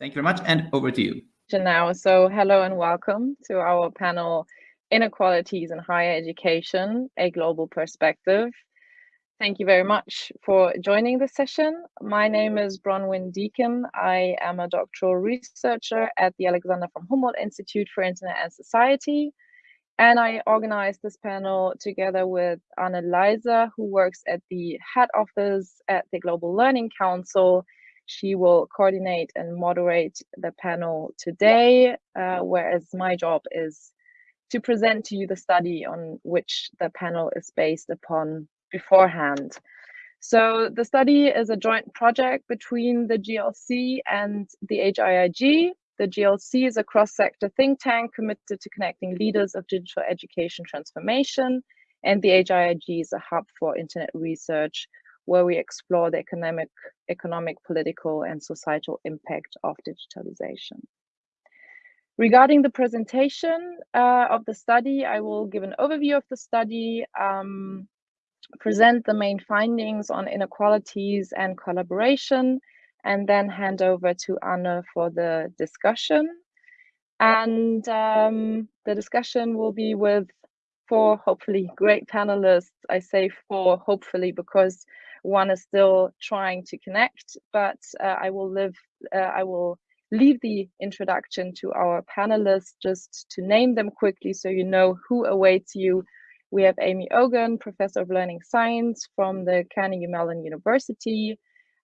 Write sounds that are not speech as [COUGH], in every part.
Thank you very much, and over to you. Now, so hello and welcome to our panel, Inequalities in Higher Education, A Global Perspective. Thank you very much for joining this session. My name is Bronwyn Deacon. I am a doctoral researcher at the Alexander von Humboldt Institute for Internet and Society. And I organized this panel together with Anne Leiser, who works at the head office at the Global Learning Council she will coordinate and moderate the panel today, uh, whereas my job is to present to you the study on which the panel is based upon beforehand. So the study is a joint project between the GLC and the HIIG. The GLC is a cross-sector think tank committed to connecting leaders of digital education transformation, and the HIIG is a hub for internet research where we explore the economic, economic, political, and societal impact of digitalization. Regarding the presentation uh, of the study, I will give an overview of the study, um, present the main findings on inequalities and collaboration, and then hand over to Anne for the discussion. And um, the discussion will be with four hopefully great panelists. I say four hopefully because one is still trying to connect, but uh, I will live, uh, I will leave the introduction to our panelists just to name them quickly so you know who awaits you. We have Amy Ogan, Professor of Learning Science from the Carnegie Mellon University,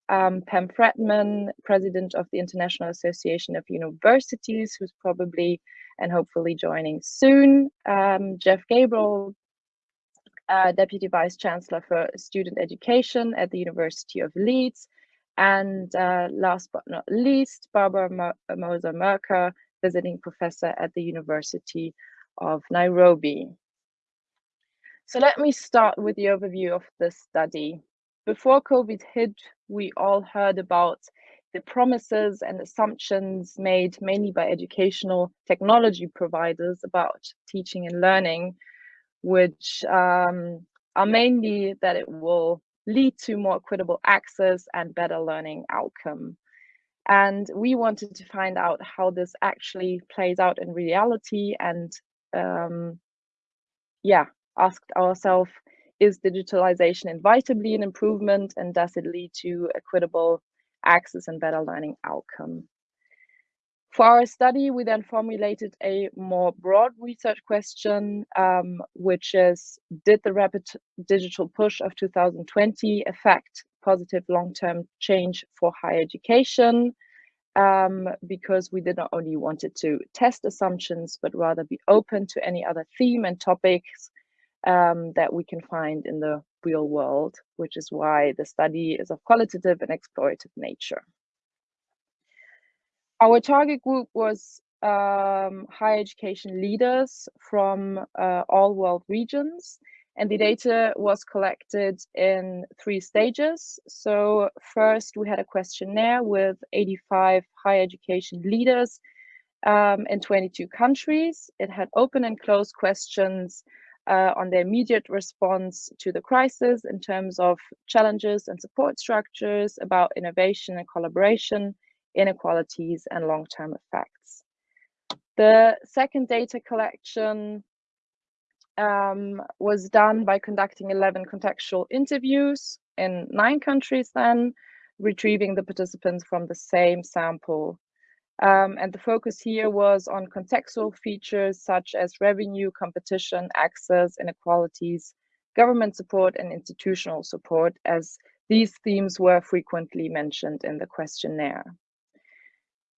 um, Pam Fredman, President of the International Association of Universities, who's probably and hopefully joining soon, um, Jeff Grabill, uh, Deputy Vice Chancellor for Student Education at the University of Leeds. And uh, last but not least, Barbara Mo Moser Mercer, Visiting Professor at the University of Nairobi. So let me start with the overview of this study. Before COVID hit, we all heard about the promises and assumptions made mainly by educational technology providers about teaching and learning which um, are mainly that it will lead to more equitable access and better learning outcome. And we wanted to find out how this actually plays out in reality and um, yeah, asked ourselves, is digitalization inevitably an improvement and does it lead to equitable access and better learning outcome? For our study, we then formulated a more broad research question, um, which is, did the rapid digital push of 2020 affect positive long-term change for higher education? Um, because we did not only wanted to test assumptions, but rather be open to any other theme and topics um, that we can find in the real world, which is why the study is of qualitative and explorative nature. Our target group was um, higher education leaders from uh, all world regions. And the data was collected in three stages. So first we had a questionnaire with 85 higher education leaders um, in 22 countries. It had open and closed questions uh, on their immediate response to the crisis in terms of challenges and support structures, about innovation and collaboration, inequalities and long-term effects. The second data collection um, was done by conducting 11 contextual interviews in nine countries then, retrieving the participants from the same sample. Um, and the focus here was on contextual features such as revenue, competition, access, inequalities, government support, and institutional support, as these themes were frequently mentioned in the questionnaire.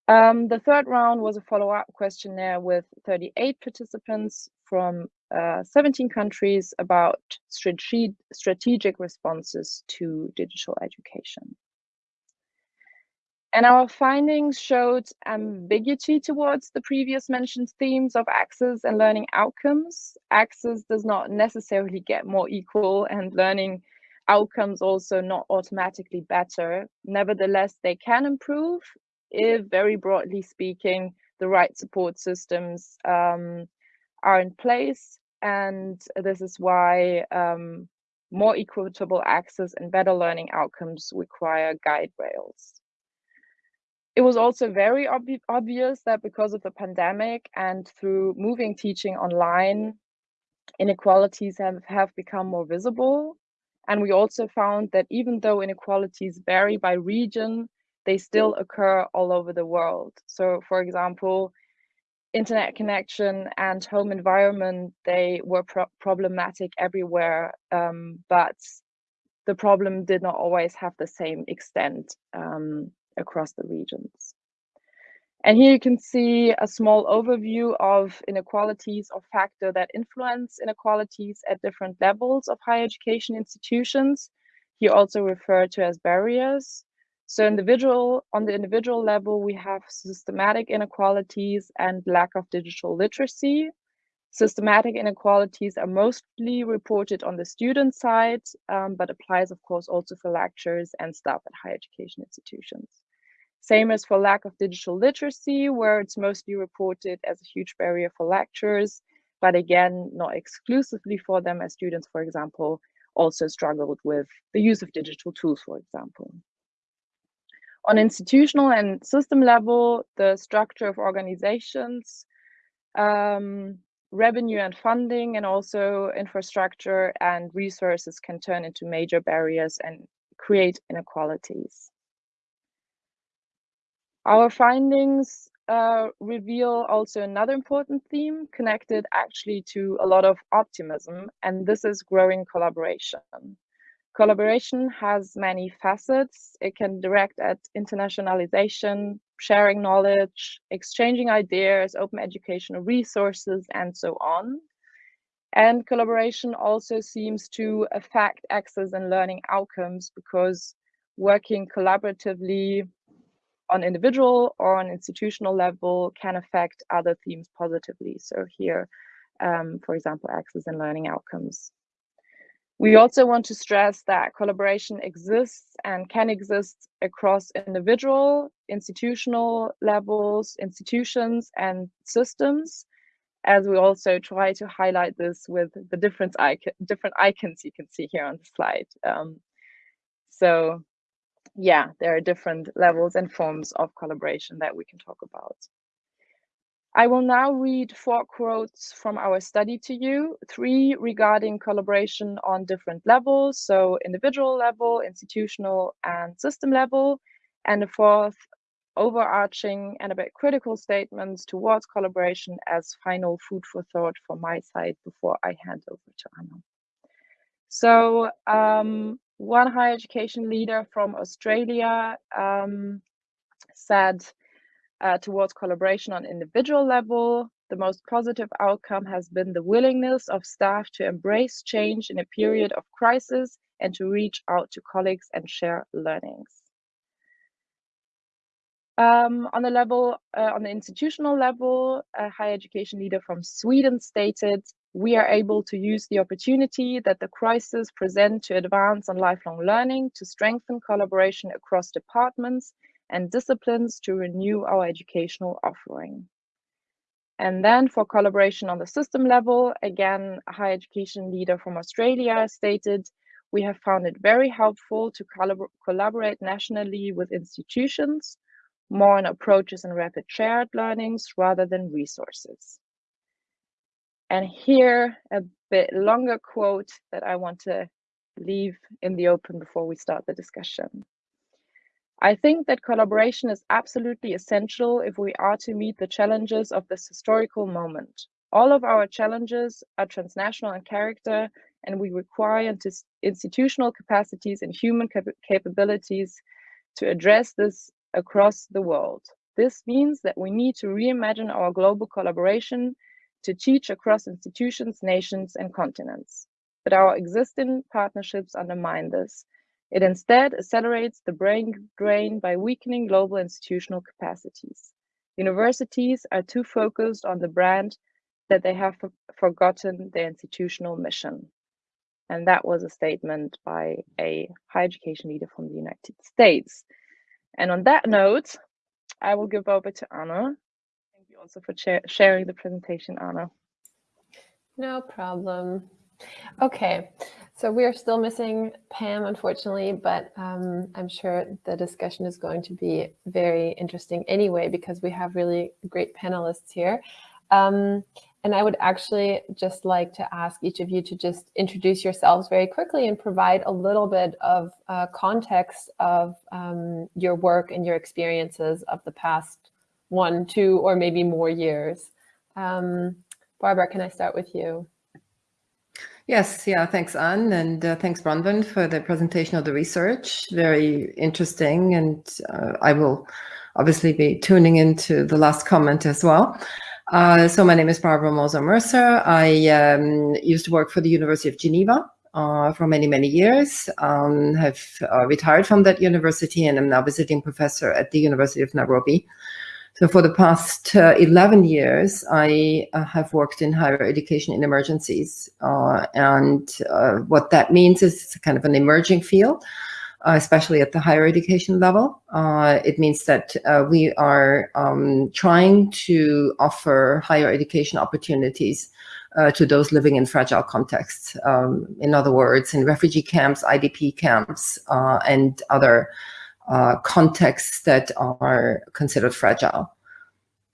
Um, the third round was a follow-up questionnaire with 38 participants from uh, 17 countries about strate strategic responses to digital education. And our findings showed ambiguity towards the previous mentioned themes of access and learning outcomes. Access does not necessarily get more equal and learning outcomes also not automatically better. Nevertheless, they can improve if very broadly speaking, the right support systems um, are in place. And this is why um, more equitable access and better learning outcomes require guide rails. it was also very ob obvious that because of the pandemic and through moving teaching online, inequalities have, have become more visible. And we also found that even though inequalities vary by region, they still occur all over the world. So, for example, internet connection and home environment, they were pro problematic everywhere, um, but the problem did not always have the same extent um, across the regions. And here you can see a small overview of inequalities or factor that influence inequalities at different levels of higher education institutions. Here also referred to as barriers. So individual on the individual level, we have systematic inequalities and lack of digital literacy. Systematic inequalities are mostly reported on the student side, um, but applies, of course, also for lecturers and staff at higher education institutions. Same as for lack of digital literacy, where it's mostly reported as a huge barrier for lecturers, but again, not exclusively for them as students, for example, also struggled with the use of digital tools, for example. On institutional and system level, the structure of organizations, um, revenue and funding, and also infrastructure and resources can turn into major barriers and create inequalities. Our findings uh, reveal also another important theme connected actually to a lot of optimism, and this is growing collaboration. Collaboration has many facets. It can direct at internationalization, sharing knowledge, exchanging ideas, open educational resources, and so on. And collaboration also seems to affect access and learning outcomes because working collaboratively on individual or on institutional level can affect other themes positively. So here, um, for example, access and learning outcomes. We also want to stress that collaboration exists and can exist across individual, institutional levels, institutions, and systems, as we also try to highlight this with the different, icon, different icons you can see here on the slide. Um, so yeah, there are different levels and forms of collaboration that we can talk about. I will now read four quotes from our study to you, three regarding collaboration on different levels, so individual level, institutional, and system level, and the fourth overarching and a bit critical statements towards collaboration as final food for thought from my side before I hand over to Anna. So um, one higher education leader from Australia um, said uh, towards collaboration on individual level, the most positive outcome has been the willingness of staff to embrace change in a period of crisis and to reach out to colleagues and share learnings. Um, on the level, uh, on the institutional level, a higher education leader from Sweden stated, we are able to use the opportunity that the crisis present to advance on lifelong learning, to strengthen collaboration across departments and disciplines to renew our educational offering. And then for collaboration on the system level, again, a higher education leader from Australia stated, we have found it very helpful to collabor collaborate nationally with institutions, more on approaches and rapid shared learnings rather than resources. And here, a bit longer quote that I want to leave in the open before we start the discussion. I think that collaboration is absolutely essential if we are to meet the challenges of this historical moment. All of our challenges are transnational in character, and we require institutional capacities and human cap capabilities to address this across the world. This means that we need to reimagine our global collaboration to teach across institutions, nations, and continents. But our existing partnerships undermine this. It instead accelerates the brain drain by weakening global institutional capacities. Universities are too focused on the brand that they have forgotten their institutional mission. And that was a statement by a higher education leader from the United States. And on that note, I will give over to Anna Thank you also for sharing the presentation, Anna. No problem. Okay, So we are still missing Pam, unfortunately, but um, I'm sure the discussion is going to be very interesting anyway, because we have really great panelists here. Um, and I would actually just like to ask each of you to just introduce yourselves very quickly and provide a little bit of uh, context of um, your work and your experiences of the past one, two, or maybe more years. Um, Barbara, can I start with you? Yes, yeah, thanks, Anne, and uh, thanks, Bronwyn, for the presentation of the research. Very interesting, and uh, I will obviously be tuning into the last comment as well. Uh, so my name is Barbara Moser Mercer. I um, used to work for the University of Geneva uh, for many, many years, um, have uh, retired from that university and I'm now visiting professor at the University of Nairobi. So for the past uh, 11 years, I uh, have worked in higher education in emergencies. Uh, and uh, what that means is it's kind of an emerging field, uh, especially at the higher education level. Uh, it means that we are um, trying to offer higher education opportunities to those living in fragile contexts. Um, in other words, in refugee camps, IDP camps, and other uh, contexts that are considered fragile.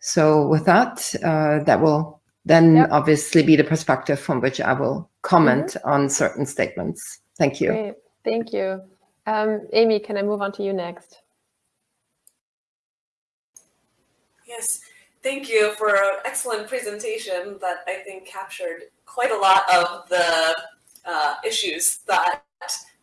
So with that, uh, that will then yep. obviously be the perspective from which I will comment mm -hmm. on certain statements. Thank you. Great. Thank you. Um, Amy, can I move on to you next? Yes, thank you for an excellent presentation that I think captured quite a lot of the uh, issues that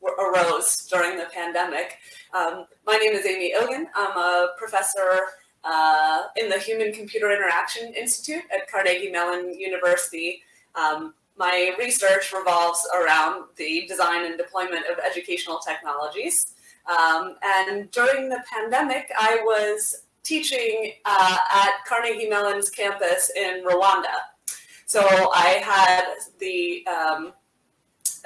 arose during the pandemic. Um, my name is Amy Ogan. I'm a professor uh, in the Human Computer Interaction Institute at Carnegie Mellon University. Um, my research revolves around the design and deployment of educational technologies. Um, and during the pandemic, I was teaching uh, at Carnegie Mellon's campus in Rwanda. So I had the um,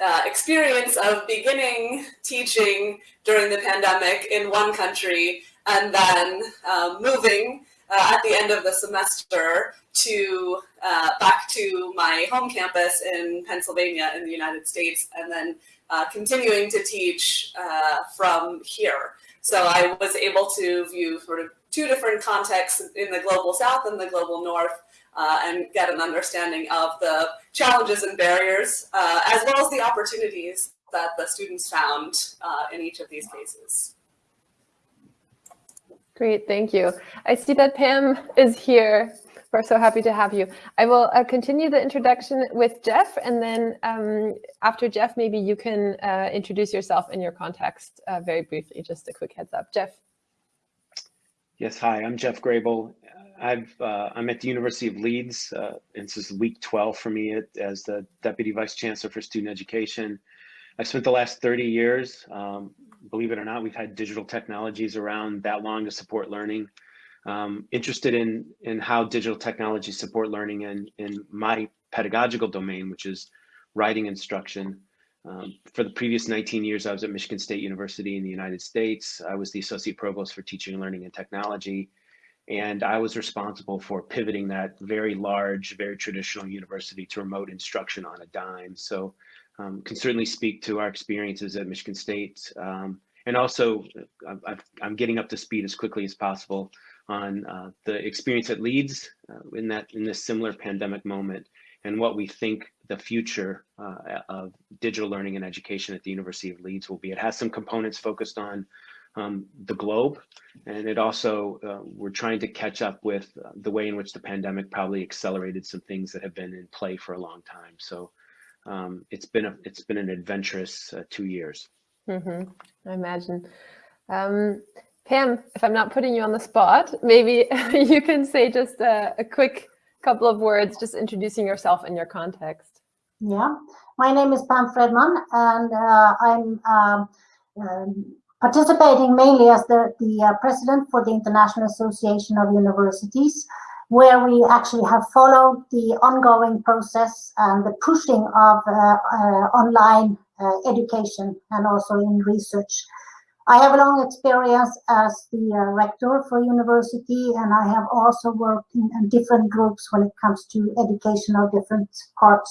uh, experience of beginning teaching during the pandemic in one country and then uh, moving uh, at the end of the semester to uh, back to my home campus in Pennsylvania in the United States and then uh, continuing to teach from here. So I was able to view sort of two different contexts in the global south and the global north uh, and get an understanding of the challenges and barriers, uh, as well as the opportunities that the students found uh, in each of these cases. Great, thank you. I see that Pam is here. We're so happy to have you. I will uh, continue the introduction with Jeff, and then um, after Jeff, maybe you can uh, introduce yourself in your context uh, very briefly, just a quick heads up. Jeff. Yes, hi, I'm Jeff Grabill. I've uh, I'm at the University of Leeds, uh, and this is week 12 for me as the Deputy Vice Chancellor for Student Education. I've spent the last 30 years, um, believe it or not, we've had digital technologies around that long to support learning. Um, interested in in how digital technologies support learning in in my pedagogical domain, which is writing instruction. Um, for the previous 19 years, I was at Michigan State University in the United States. I was the Associate Provost for Teaching and Learning and Technology. And I was responsible for pivoting that very large, very traditional university to remote instruction on a dime. So um, can certainly speak to our experiences at Michigan State. Um, and also, i am getting up to speed as quickly as possible on uh, the experience at Leeds uh, in that in this similar pandemic moment and what we think the future uh, of digital learning and education at the University of Leeds will be. It has some components focused on um, the globe. And it also, uh, we're trying to catch up with uh, the way in which the pandemic probably accelerated some things that have been in play for a long time. So um, it's been a, it's been an adventurous uh, two years. Mm -hmm. I imagine. Um, Pam, if I'm not putting you on the spot, maybe [LAUGHS] you can say just a, a quick couple of words, just introducing yourself and your context. Yeah, my name is Pam Fredman, and uh, I'm um, um, participating mainly as the, the uh, president for the International Association of Universities, where we actually have followed the ongoing process and the pushing of uh, uh, online education and also in research. I have a long experience as the uh, rector for university, and I have also worked in, in, different groups when it comes to education of different parts.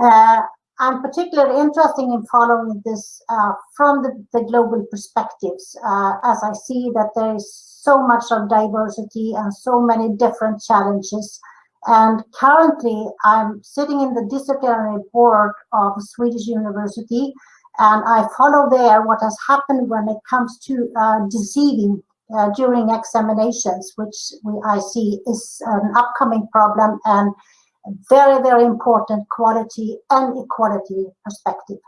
Uh, I'm particularly interested in following this uh, from the, the, global perspectives, uh, as I see that there is so much of diversity and so many different challenges. And currently, I'm sitting in the disciplinary board of Swedish university, and I follow there what has happened when it comes to uh, deceiving uh, during examinations, which I see is an upcoming problem and very, very important quality and equality perspective.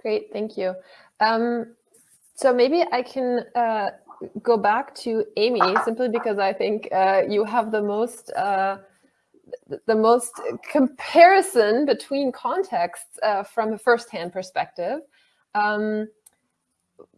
Great, thank you. Um, so maybe I can uh, go back to Amy simply because I think uh, you have the most uh, the most comparison between contexts uh, from a first-hand perspective. Um,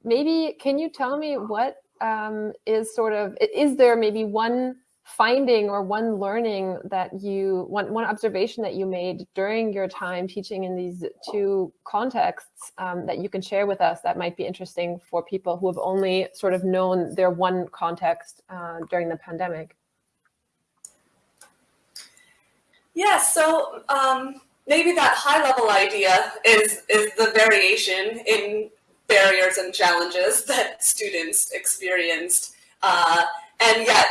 maybe can you tell me what um, is sort of is there maybe one finding or one learning that you, one, one observation that you made during your time teaching in these two contexts um, that you can share with us that might be interesting for people who have only sort of known their one context uh, during the pandemic? Yeah, so um, maybe that high level idea is, is the variation in barriers and challenges [LAUGHS] that students experienced. Uh, and yet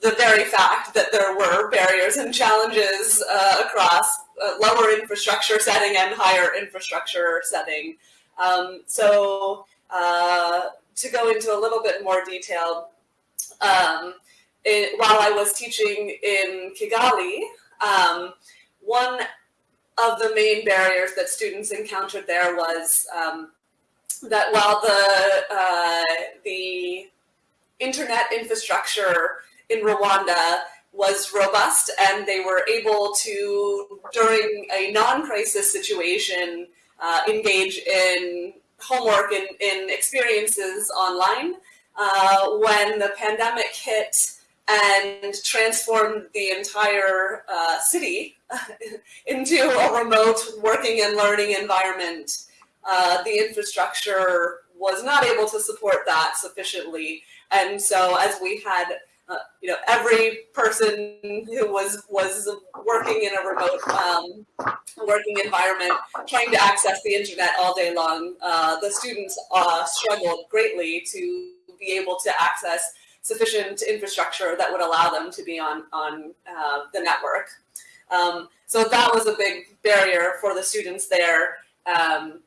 the very fact that there were barriers and challenges uh, across uh, lower infrastructure setting and higher infrastructure setting. Um, so uh, to go into a little bit more detail, um, it, while I was teaching in Kigali, um, one of the main barriers that students encountered there was um, that while the uh, the internet infrastructure in Rwanda was robust and they were able to, during a non-crisis situation, uh, engage in homework and in experiences online. Uh, when the pandemic hit and transformed the entire uh, city [LAUGHS] into a remote working and learning environment, uh, the infrastructure was not able to support that sufficiently. And so as we had uh, you know, every person who was was working in a remote um, working environment, trying to access the internet all day long, uh, the students uh, struggled greatly to be able to access sufficient infrastructure that would allow them to be on on uh, the network. Um, so that was a big barrier for the students there, um,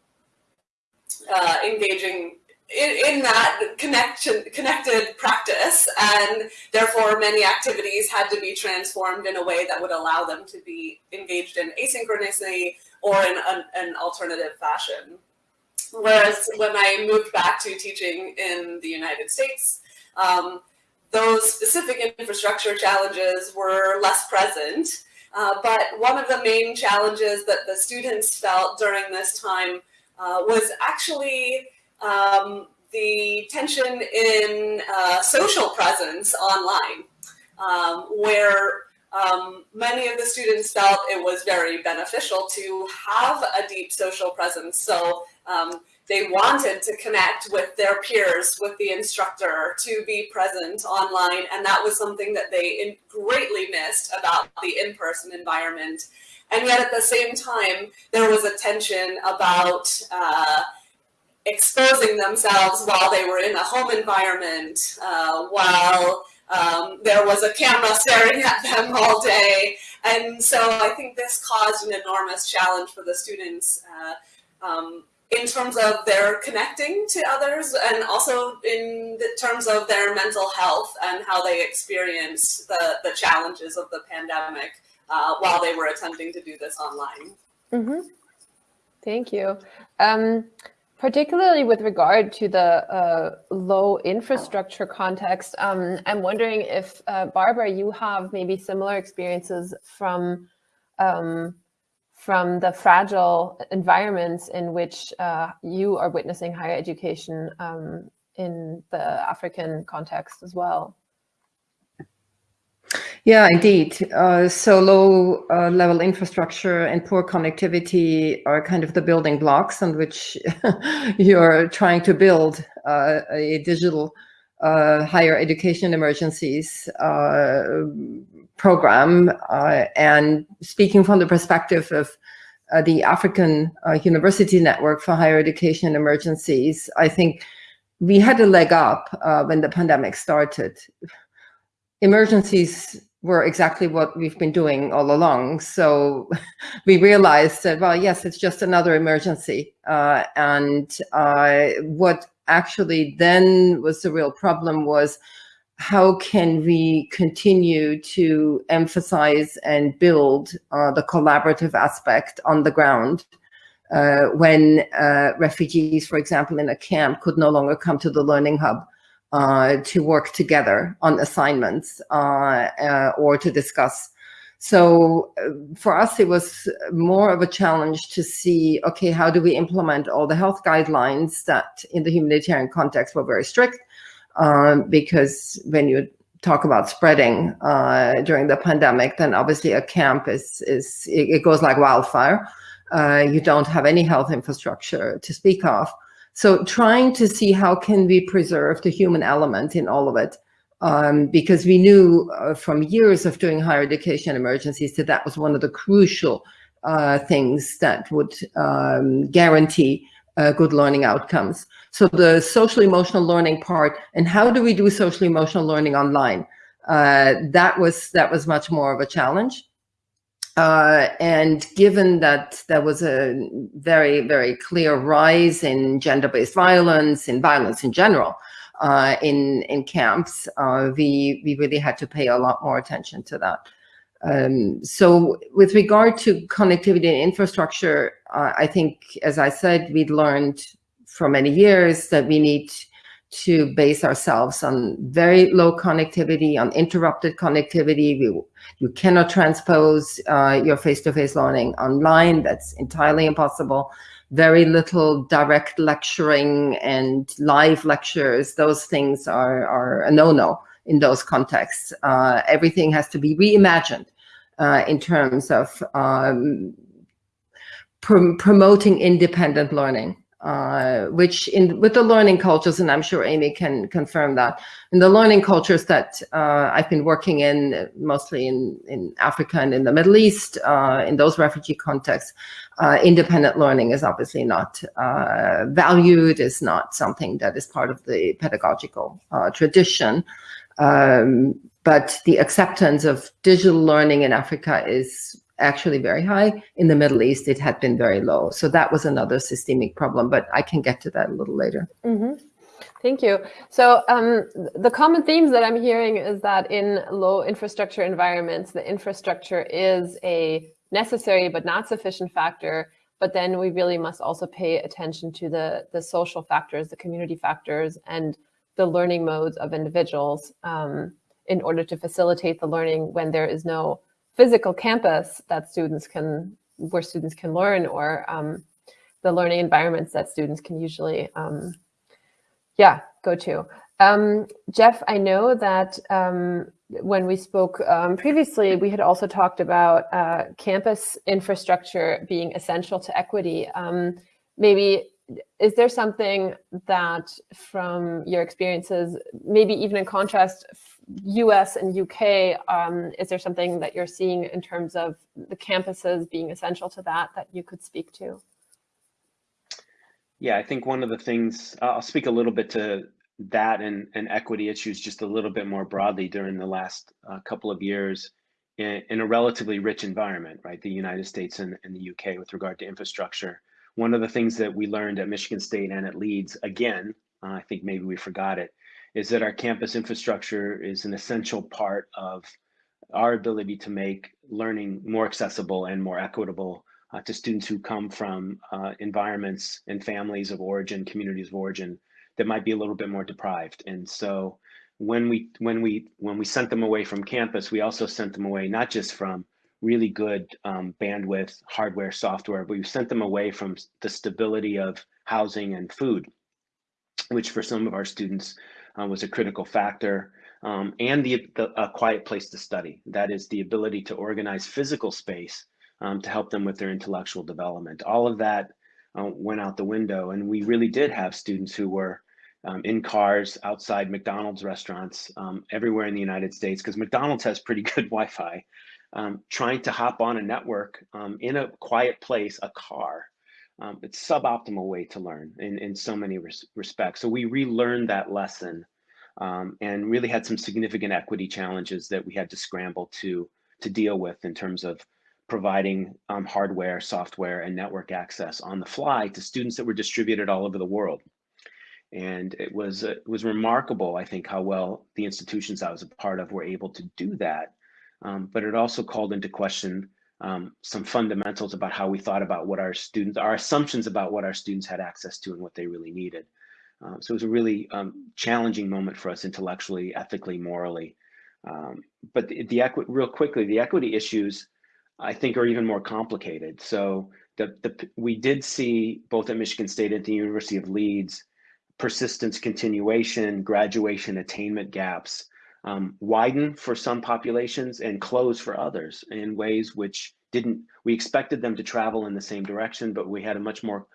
uh, engaging in, in, that connection, connected practice, and therefore many activities had to be transformed in a way that would allow them to be engaged in asynchronously or in an, an alternative fashion. Whereas when I moved back to teaching in the United States, um, those specific infrastructure challenges were less present. Uh, but one of the main challenges that the students felt during this time uh, was actually um, the tension in uh, social presence online, um, where um, many of the students felt it was very beneficial to have a deep social presence. So um, they wanted to connect with their peers, with the instructor, to be present online. And that was something that they greatly missed about the in-person environment. And yet at the same time, there was a tension about uh, exposing themselves while they were in a home environment, uh, while um, there was a camera [LAUGHS] staring at them all day. And so I think this caused an enormous challenge for the students uh, um, in terms of their connecting to others and also in terms of their mental health and how they experienced the, the challenges of the pandemic uh, while they were attempting to do this online. Mm -hmm. Thank you. Um, particularly with regard to the uh, low infrastructure context, um, I'm wondering if, uh, Barbara, you have maybe similar experiences from um, from the fragile environments in which uh, you are witnessing higher education um, in the African context as well. Yeah, indeed. Uh, so low uh, level infrastructure and poor connectivity are kind of the building blocks on which [LAUGHS] you're trying to build uh, a digital uh, higher education emergencies uh, program. Uh, and speaking from the perspective of the African University Network for Higher Education Emergencies, I think we had a leg up when the pandemic started. Emergencies were exactly what we've been doing all along. So [LAUGHS] we realized that, well, yes, it's just another emergency. Uh, and uh, what actually then was the real problem was how can we continue to emphasize and build uh, the collaborative aspect on the ground uh, when uh, refugees, for example, in a camp could no longer come to the learning hub uh, to work together on assignments uh, uh, or to discuss. So for us, it was more of a challenge to see, okay, how do we implement all the health guidelines that in the humanitarian context were very strict, um, because when you talk about spreading uh, during the pandemic, then obviously a camp is, is it, it goes like wildfire. Uh, you don't have any health infrastructure to speak of. So trying to see how can we preserve the human element in all of it, um, because we knew uh, from years of doing higher education emergencies that that was one of the crucial uh, things that would um, guarantee uh, good learning outcomes. So the social emotional learning part and how do we do social emotional learning online? Uh, that was that was much more of a challenge. Uh, and given that there was a very, very clear rise in gender-based violence, in violence in general, uh, in in camps, uh, we we really had to pay a lot more attention to that. Um, so with regard to connectivity and infrastructure, uh, I think, as I said, we'd learned for many years that we need to base ourselves on very low connectivity, on interrupted connectivity. We, you cannot transpose uh, your face-to-face -face learning online. That's entirely impossible. Very little direct lecturing and live lectures. Those things are, are a no-no in those contexts. Uh, everything has to be reimagined uh, in terms of um, pr promoting independent learning. Uh, which in with the learning cultures, and I'm sure Amy can confirm that, in the learning cultures that uh, I've been working in, mostly in, in Africa and in the Middle East, uh, in those refugee contexts, uh, independent learning is obviously not uh, valued, is not something that is part of the pedagogical tradition. Um, but the acceptance of digital learning in Africa is actually very high. In the Middle East, it had been very low. So that was another systemic problem, but I can get to that a little later. Mm -hmm. Thank you. So um, the common themes that I'm hearing is that in low infrastructure environments, the infrastructure is a necessary but not sufficient factor. But then we really must also pay attention to the, the social factors, the community factors, and the learning modes of individuals um, in order to facilitate the learning when there is no physical campus that students can, where students can learn or um, the learning environments that students can usually, um, yeah, go to. Um, Jeff, I know that um, when we spoke um, previously, we had also talked about uh, campus infrastructure being essential to equity. Um, maybe is there something that from your experiences, maybe even in contrast US and UK, um, is there something that you're seeing in terms of the campuses being essential to that that you could speak to? Yeah, I think one of the things, I'll speak a little bit to that and, and equity issues just a little bit more broadly during the last uh, couple of years in, in, a relatively rich environment, right? The United States and, and the UK with regard to infrastructure. One of the things that we learned at Michigan State and at Leeds, again, uh, I think maybe we forgot it, is that our campus infrastructure is an essential part of our ability to make learning more accessible and more equitable uh, to students who come from uh, environments and families of origin, communities of origin that might be a little bit more deprived. And so when we when we when we sent them away from campus, we also sent them away not just from really good um, bandwidth, hardware, software, but we sent them away from the stability of housing and food, which for some of our students uh, was a critical factor. Um, and the, the, a quiet place to study. That is the ability to organize physical space um, to help them with their intellectual development. All of that uh, went out the window, and we really did have students who were um, in cars, outside McDonald's restaurants, um, everywhere in the United States, because McDonald's has pretty [LAUGHS] good Wi-Fi, um, trying to hop on a network in a quiet place, a car. Um, it's suboptimal way to learn in, in so many res respects. So we relearned that lesson um, and really had some significant equity challenges that we had to scramble to, to deal with in terms of providing hardware, software, and network access on the fly to students that were distributed all over the world and it was uh, it was remarkable i think how well the institutions i was a part of were able to do that um, but it also called into question um, some fundamentals about how we thought about what our students our assumptions about what our students had access to and what they really needed. Um, so it was a really um, challenging moment for us intellectually ethically morally. Um, but the, the real quickly the equity issues i think are even more complicated. So the, the we did see both at michigan state and the university of leeds persistence continuation, graduation attainment gaps um, widen for some populations and close for others in ways which didn't, we expected them to travel in the same direction, but we had a much more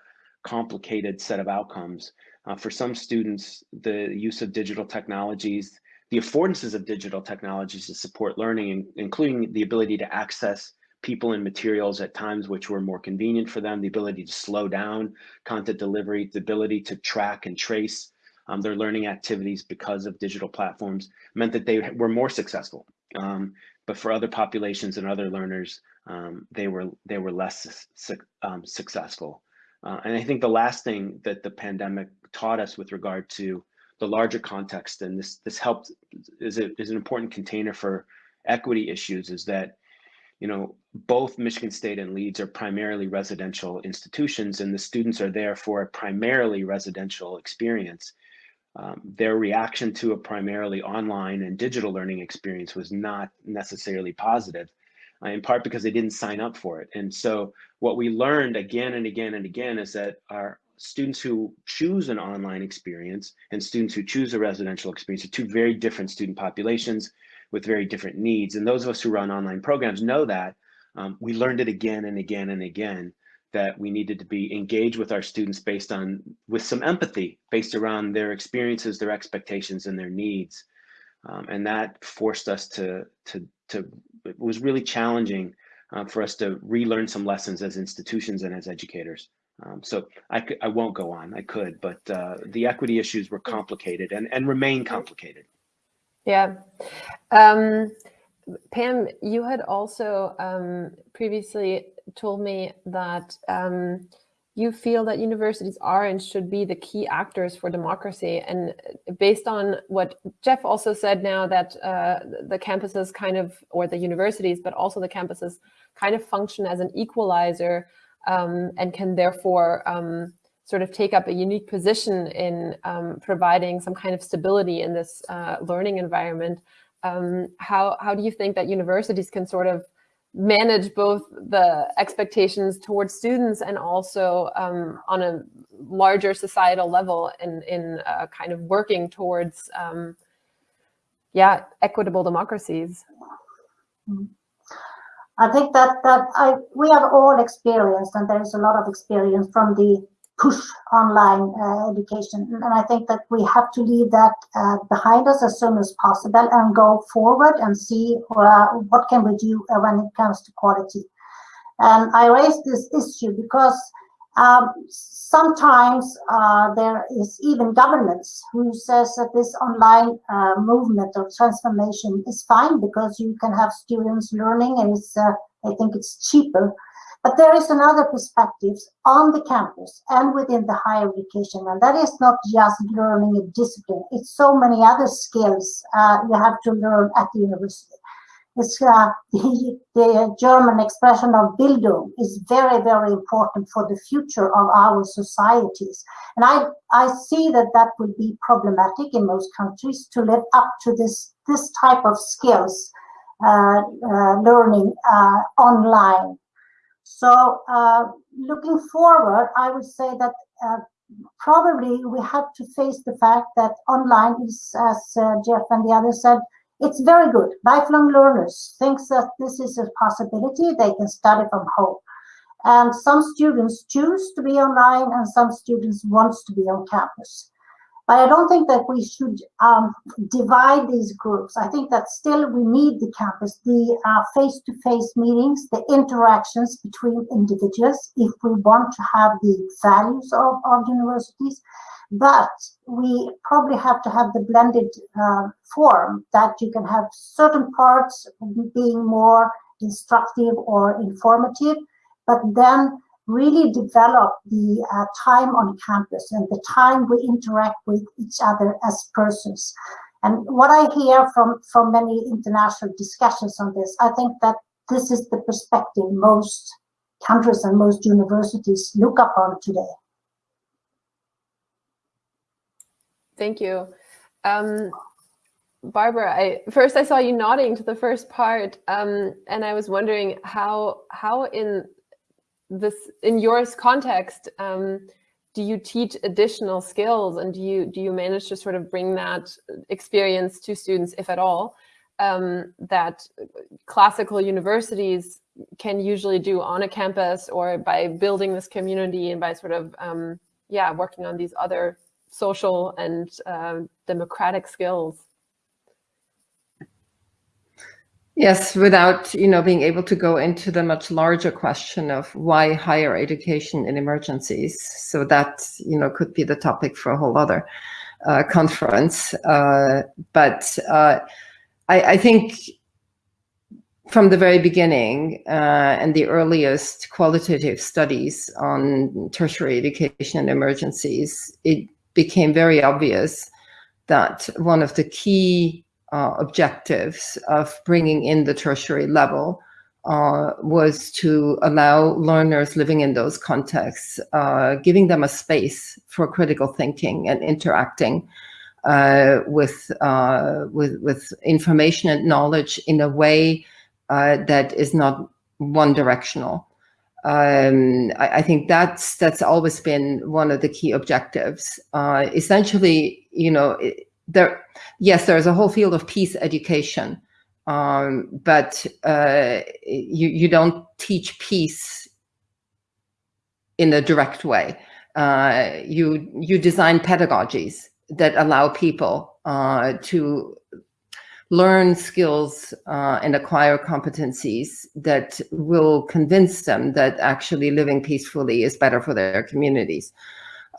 complicated set of outcomes. Uh, for some students, the use of digital technologies, the affordances of digital technologies to support learning, including the ability to access people and materials at times which were more convenient for them, the ability to slow down content delivery, the ability to track and trace um, their learning activities because of digital platforms meant that they were more successful. Um, but for other populations and other learners, um, they were they were less su um, successful. Uh, and I think the last thing that the pandemic taught us with regard to the larger context, and this this helped is, a, is an important container for equity issues, is that you know, both Michigan State and Leeds are primarily residential institutions and the students are there for a primarily residential experience. Um, their reaction to a primarily online and digital learning experience was not necessarily positive, uh, in part because they didn't sign up for it. And so what we learned again and again and again is that our students who choose an online experience and students who choose a residential experience are two very different student populations with very different needs. And those of us who run online programs know that. Um, we learned it again and again and again that we needed to be engaged with our students based on with some empathy based around their experiences their expectations and their needs. Um, and that forced us to to to it was really challenging uh, for us to relearn some lessons as institutions and as educators. Um, so I, I won't go on. I could but uh, the equity issues were complicated and and remain complicated. Yeah. Um, Pam, you had also um, previously told me that um, you feel that universities are and should be the key actors for democracy. And based on what Jeff also said now that uh, the campuses kind of, or the universities, but also the campuses kind of function as an equalizer um, and can therefore um, sort of take up a unique position in um, providing some kind of stability in this uh, learning environment. Um, how, how do you think that universities can sort of manage both the expectations towards students and also um, on a larger societal level in, in uh, kind of working towards, um, yeah, equitable democracies? I think that that I we have all experienced, and there is a lot of experience from the push online uh, education. And I think that we have to leave that uh, behind us as soon as possible and go forward and see uh, what can we do uh, when it comes to quality. And I raise this issue because um, sometimes uh, there is even governments who says that this online uh, movement or transformation is fine because you can have students learning and it's, I think it's cheaper but there is another perspective on the campus and within the higher education, and that is not just learning a discipline. It's so many other skills uh, you have to learn at the university. Uh, [LAUGHS] the, the, German expression of Bildung is very, very important for the future of our societies. And I, I see that that would be problematic in most countries to live up to this, this type of skills uh, uh learning uh, online so uh, looking forward, I would say that uh, probably we have to face the fact that online is, as uh, Jeff and the others said, it's very good. Lifelong learners thinks that this is a possibility. They can study from home. And some students choose to be online and some students wants to be on campus. But I don't think that we should um, divide these groups. I think that still we need the campus, the uh, face-to-face -face meetings, the interactions between individuals if we want to have the values of, of universities. But we probably have to have the blended uh, form that you can have certain parts being more instructive or informative, but then really develop the uh, time on campus and the time we interact with each other as persons. And what I hear from, from many international discussions on this, I think that this is the perspective most countries and most universities look upon today. Thank you. Um, Barbara, I, first I saw you nodding to the first part, um, and I was wondering how how in this in your context um, do you teach additional skills and do you do you manage to sort of bring that experience to students if at all um, that classical universities can usually do on a campus or by building this community and by sort of um, yeah working on these other social and uh, democratic skills Yes, without you know being able to go into the much larger question of why higher education in emergencies. So that you know could be the topic for a whole other uh, conference. Uh, but uh, I, I, think from the very beginning uh, and the earliest qualitative studies on tertiary education and emergencies, it became very obvious that one of the key uh, objectives of bringing in the tertiary level uh, was to allow learners living in those contexts, uh, giving them a space for critical thinking and interacting uh, with, uh, with, with information and knowledge in a way uh, that is not one directional. Um, I, I, think that's that's always been one of the key objectives. essentially, you know, there, yes, there's a whole field of peace education, um, but uh, you, you don't teach peace in a direct way. Uh, you, you design pedagogies that allow people uh, to learn skills uh, and acquire competencies that will convince them that actually living peacefully is better for their communities.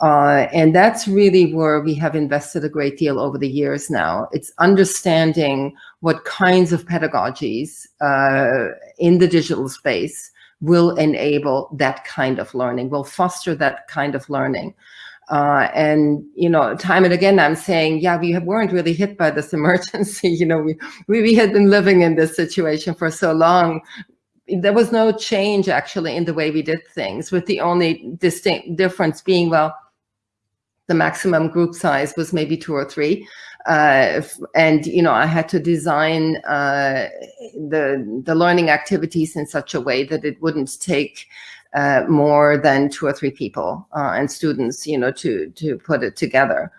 Uh, and that's really where we have invested a great deal over the years now. It's understanding what kinds of pedagogies uh, in the digital space will enable that kind of learning, will foster that kind of learning. Uh, and, you know, time and again, I'm saying, yeah, we weren't really hit by this [LAUGHS] emergency. you know, we, we, we had been living in this situation for so long there was no change actually in the way we did things with the only distinct difference being well the maximum group size was maybe two or three. Uh, and, you know, I had to design uh, the, the learning activities in such a way that it wouldn't take uh, more than two or three people uh, and students, you know, to, to put it together.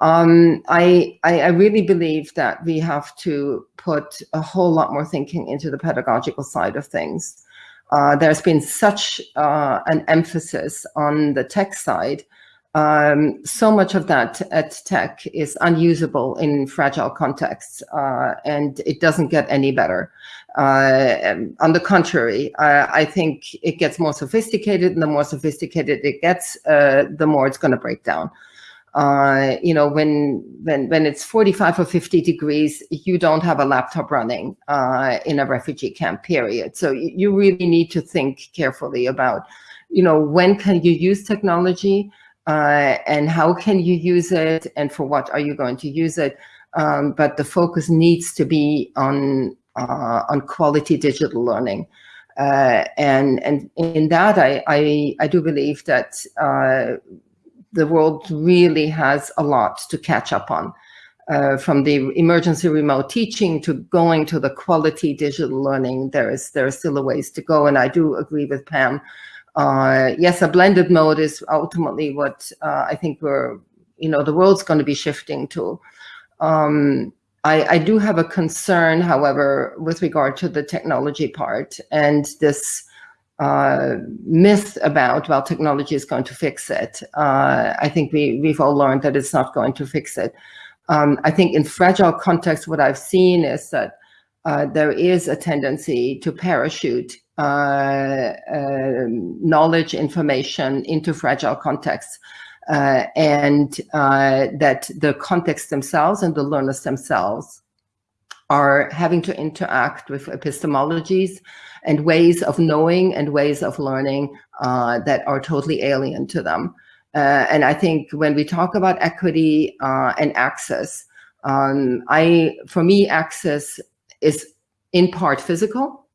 Um, I, I, I, really believe that we have to put a whole lot more thinking into the pedagogical side of things. Uh, there's been such uh, an emphasis on the tech side um, so much of that at tech is unusable in fragile contexts, uh, and it doesn't get any better. Uh, on the contrary, I think it gets more sophisticated, and the more sophisticated it gets, uh, the more it's going to break down. Uh, you know, when when when it's 45 or 50 degrees, you don't have a laptop running uh, in a refugee camp. Period. So you really need to think carefully about, you know, when can you use technology uh, and how can you use it and for what are you going to use it. Um, but the focus needs to be on uh, on quality digital learning. Uh, and and in that, I, I, I do believe that uh, the world really has a lot to catch up on. Uh, from the emergency remote teaching to going to the quality digital learning, there is there are still a ways to go. And I do agree with Pam uh, yes, a blended mode is ultimately what uh, I think we're, you know, the world's going to be shifting to. Um, I, I, do have a concern, however, with regard to the technology part and this uh, myth about well technology is going to fix it uh, i think we we've all learned that it's not going to fix it um, i think in fragile context what i've seen is that uh, there is a tendency to parachute knowledge information into fragile contexts uh, and that the contexts themselves and the learners themselves are having to interact with epistemologies and ways of knowing and ways of learning uh, that are totally alien to them. Uh, and I think when we talk about equity uh, and access, um, I, for me, access is in part physical,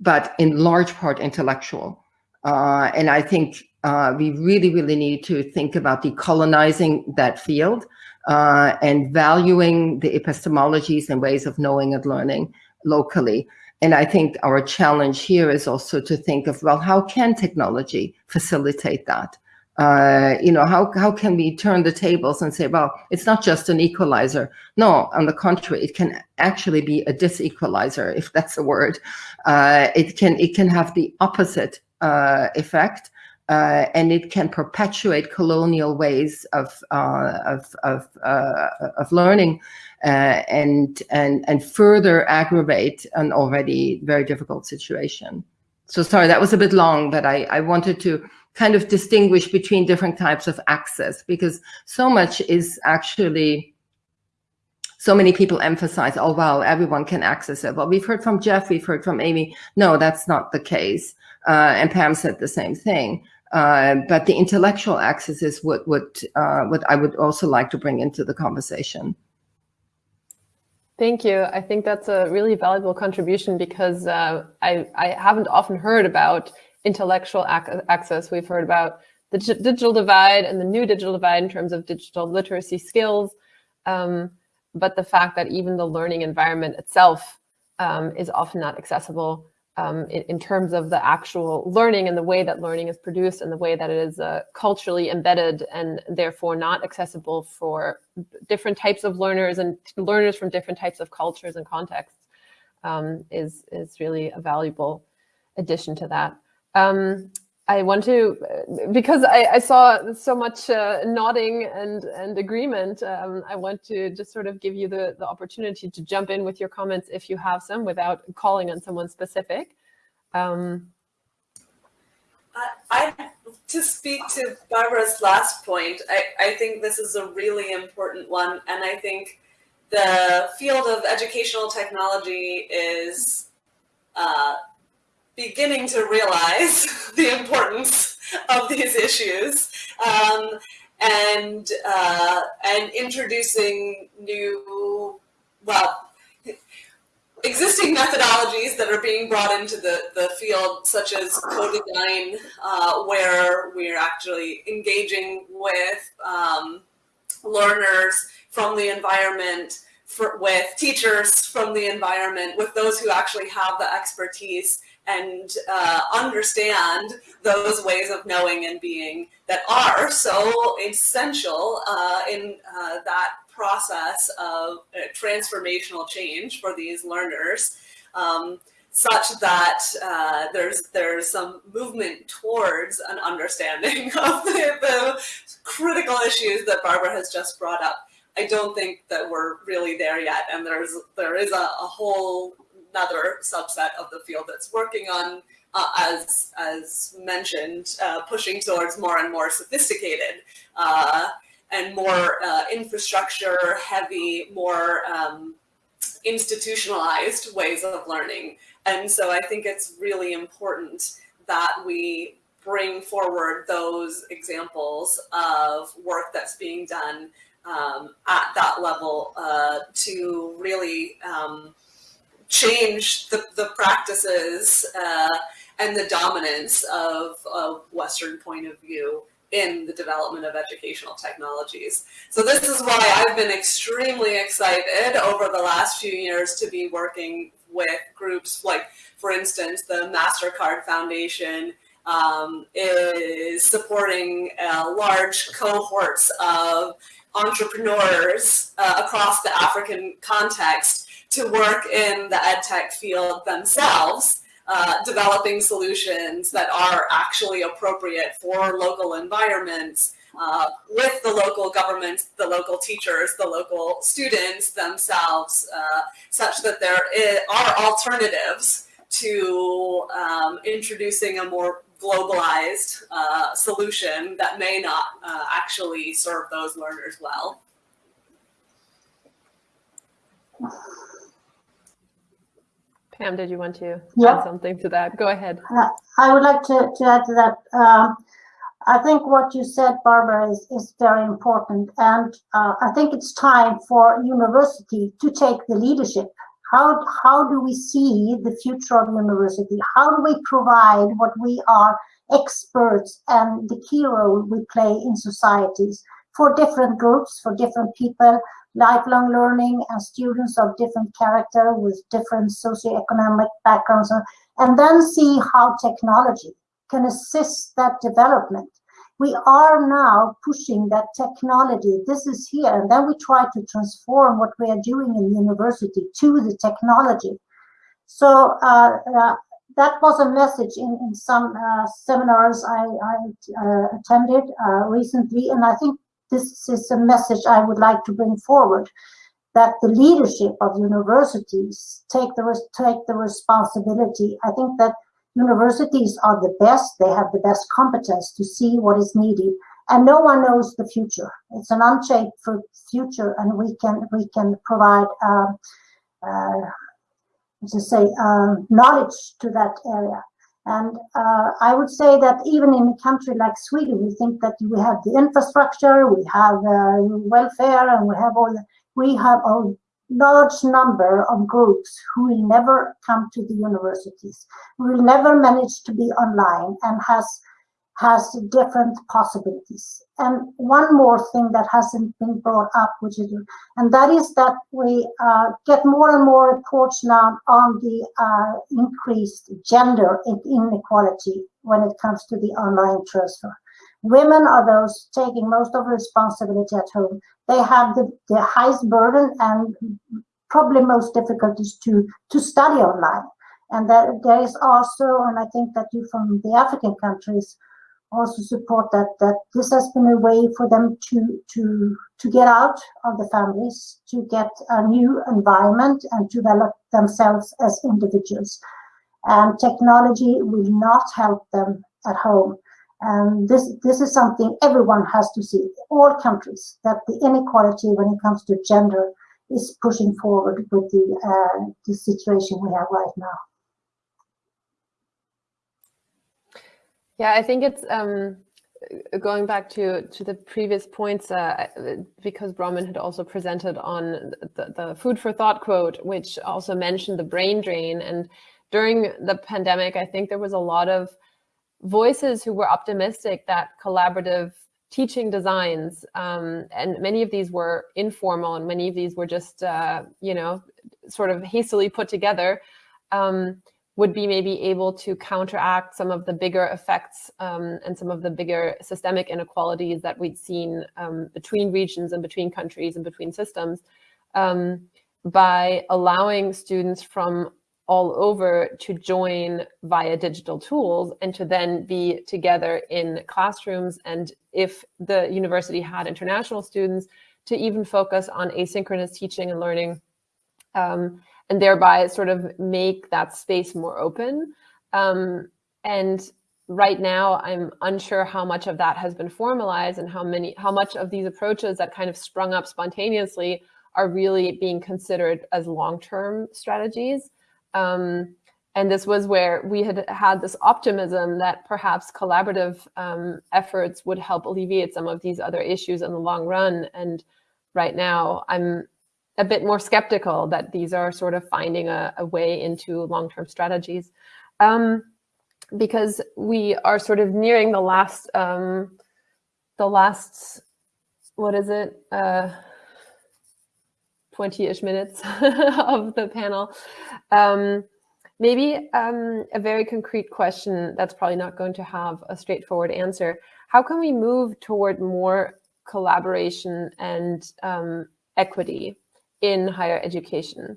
but in large part intellectual. Uh, and I think uh, we really, really need to think about decolonizing that field uh, and valuing the epistemologies and ways of knowing and learning locally. And I think our challenge here is also to think of, well, how can technology facilitate that? Uh, you know, how, how can we turn the tables and say, well, it's not just an equalizer. No, on the contrary, it can actually be a disequalizer, if that's a word. Uh, it, can, it can have the opposite uh, effect uh, and it can perpetuate colonial ways of uh, of of, uh, of learning uh, and and and further aggravate an already very difficult situation. So sorry, that was a bit long, but I I wanted to kind of distinguish between different types of access because so much is actually so many people emphasize, oh, well, everyone can access it. Well, we've heard from Jeff, we've heard from Amy. No, that's not the case. Uh, and Pam said the same thing. Uh, but the intellectual access is what what uh, what I would also like to bring into the conversation. Thank you. I think that's a really valuable contribution because uh, I I haven't often heard about intellectual ac access. We've heard about the digital divide and the new digital divide in terms of digital literacy skills, um, but the fact that even the learning environment itself um, is often not accessible um, in, in, terms of the actual learning and the way that learning is produced and the way that it is uh, culturally embedded and therefore not accessible for different types of learners and learners from different types of cultures and contexts um, is, is really a valuable addition to that. Um, I want to, because I, I saw so much uh, nodding and, and agreement, um, I want to just sort of give you the, the opportunity to jump in with your comments if you have some without calling on someone specific. Um, I, I, to speak to Barbara's last point, I, I think this is a really important one. And I think the field of educational technology is uh, beginning to realize [LAUGHS] the importance of these issues um, and uh, and introducing new well existing methodologies that are being brought into the, the field such as co-design uh, where we're actually engaging with um, learners from the environment for, with teachers from the environment with those who actually have the expertise and uh, understand those ways of knowing and being that are so essential uh, in uh, that process of uh, transformational change for these learners, um, such that uh, there's there's some movement towards an understanding [LAUGHS] of the, the critical issues that Barbara has just brought up. I don't think that we're really there yet, and there's there is a, a whole another subset of the field that's working on, uh, as, as mentioned, uh, pushing towards more and more sophisticated uh, and more uh, infrastructure heavy, more um, institutionalized ways of learning. And so I think it's really important that we bring forward those examples of work that's being done um, at that level uh, to really um, change the, the practices uh, and the dominance of a Western point of view in the development of educational technologies. So this is why I've been extremely excited over the last few years to be working with groups like, for instance, the MasterCard Foundation um, is supporting uh, large cohorts of entrepreneurs uh, across the African context to work in the ed tech field themselves uh, developing solutions that are actually appropriate for local environments uh, with the local governments, the local teachers, the local students themselves, uh, such that there are alternatives to um, introducing a more globalized uh, solution that may not uh, actually serve those learners well. Pam, did you want to yeah. add something to that? Go ahead. Uh, I would like to, to add to that. Um, I think what you said, Barbara, is, is very important. And uh, I think it's time for university to take the leadership. How, how do we see the future of university? How do we provide what we are experts and the key role we play in societies for different groups, for different people, lifelong learning and students of different character with different socioeconomic backgrounds, and then see how technology can assist that development. We are now pushing that technology. This is here, and then we try to transform what we are doing in the university to the technology. So uh, uh, that was a message in, in some uh, seminars I, I uh, attended uh, recently, and I think this is a message I would like to bring forward that the leadership of universities take the take the responsibility. I think that universities are the best; they have the best competence to see what is needed, and no one knows the future. It's an unshaped future, and we can we can provide. Um, uh, to say um, knowledge to that area and uh, I would say that even in a country like Sweden, we think that we have the infrastructure, we have uh, welfare, and we have all. The, we have a large number of groups who will never come to the universities, who will never manage to be online, and has has different possibilities. And one more thing that hasn't been brought up, which is, and that is that we uh, get more and more reports now on the uh, increased gender inequality when it comes to the online transfer. Women are those taking most of the responsibility at home. They have the, the highest burden and probably most difficulties to, to study online. And that there is also, and I think that you from the African countries also support that that this has been a way for them to to to get out of the families, to get a new environment and develop themselves as individuals. And technology will not help them at home. And this this is something everyone has to see, all countries, that the inequality when it comes to gender is pushing forward with the uh, the situation we have right now. Yeah, I think it's um, going back to to the previous points uh, because Bronwyn had also presented on the, the food for thought quote, which also mentioned the brain drain. And during the pandemic, I think there was a lot of voices who were optimistic that collaborative teaching designs, um, and many of these were informal and many of these were just, uh, you know, sort of hastily put together. Um, would be maybe able to counteract some of the bigger effects um, and some of the bigger systemic inequalities that we'd seen um, between regions and between countries and between systems um, by allowing students from all over to join via digital tools and to then be together in classrooms. And if the university had international students, to even focus on asynchronous teaching and learning um, and thereby sort of make that space more open. Um, and right now, I'm unsure how much of that has been formalized and how many, how much of these approaches that kind of sprung up spontaneously are really being considered as long-term strategies. Um, and this was where we had had this optimism that perhaps collaborative um, efforts would help alleviate some of these other issues in the long run. And right now, I'm a bit more skeptical that these are sort of finding a, a way into long-term strategies. Um, because we are sort of nearing the last, um, the last, what is it, 20-ish uh, minutes [LAUGHS] of the panel. Um, maybe um, a very concrete question that's probably not going to have a straightforward answer. How can we move toward more collaboration and um, equity in higher education.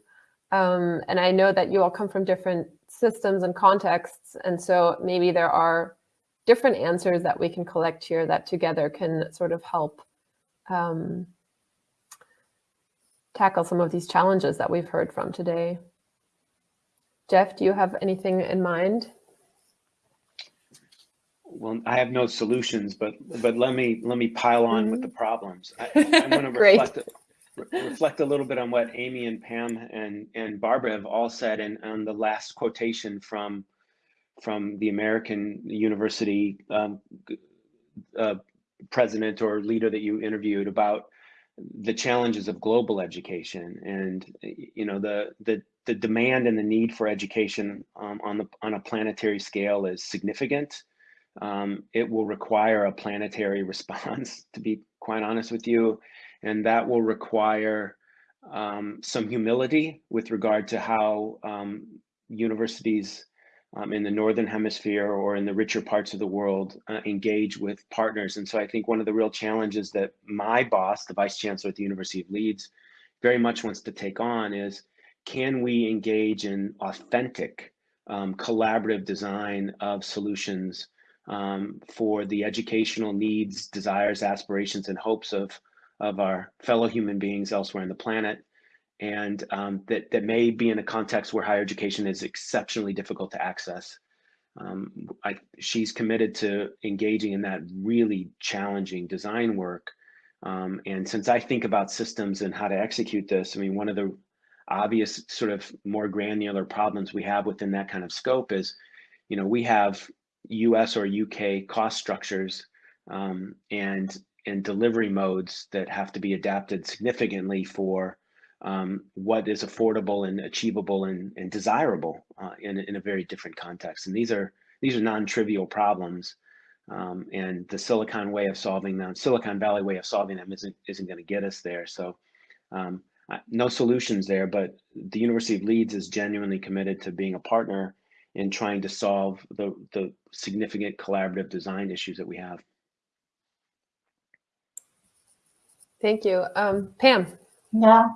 Um, and I know that you all come from different systems and contexts. And so maybe there are different answers that we can collect here that together can sort of help um, tackle some of these challenges that we've heard from today. Jeff, do you have anything in mind? Well, I have no solutions, but but let me let me pile on mm -hmm. with the problems. I, am going to reflect reflect a little bit on what Amy and Pam and, and Barbara have all said and on the last quotation from from the American University um, uh, president or leader that you interviewed about the challenges of global education and you know the the the demand and the need for education um, on the on a planetary scale is significant. Um, it will require a planetary [LAUGHS] response, to be quite honest with you and that will require um, some humility with regard to how um, universities um, in the northern hemisphere or in the richer parts of the world uh, engage with partners. And so I think one of the real challenges that my boss, the vice chancellor at the University of Leeds, very much wants to take on is can we engage in authentic um, collaborative design of solutions um, for the educational needs, desires, aspirations, and hopes of of our fellow human beings elsewhere on the planet and um, that, that may be in a context where higher education is exceptionally difficult to access. Um, I, she's committed to engaging in that really challenging design work. Um, and since I think about systems and how to execute this, I mean, one of the obvious sort of more granular problems we have within that kind of scope is, you know, we have US or UK cost structures um, and and delivery modes that have to be adapted significantly for um, what is affordable and achievable and, and desirable uh, in, in a very different context. And these are these are non-trivial problems. Um, and the Silicon way of solving them, Silicon Valley way of solving them isn't isn't going to get us there. So um, no solutions there, but the University of Leeds is genuinely committed to being a partner in trying to solve the, the significant collaborative design issues that we have. Thank you. Um, Pam. Yeah,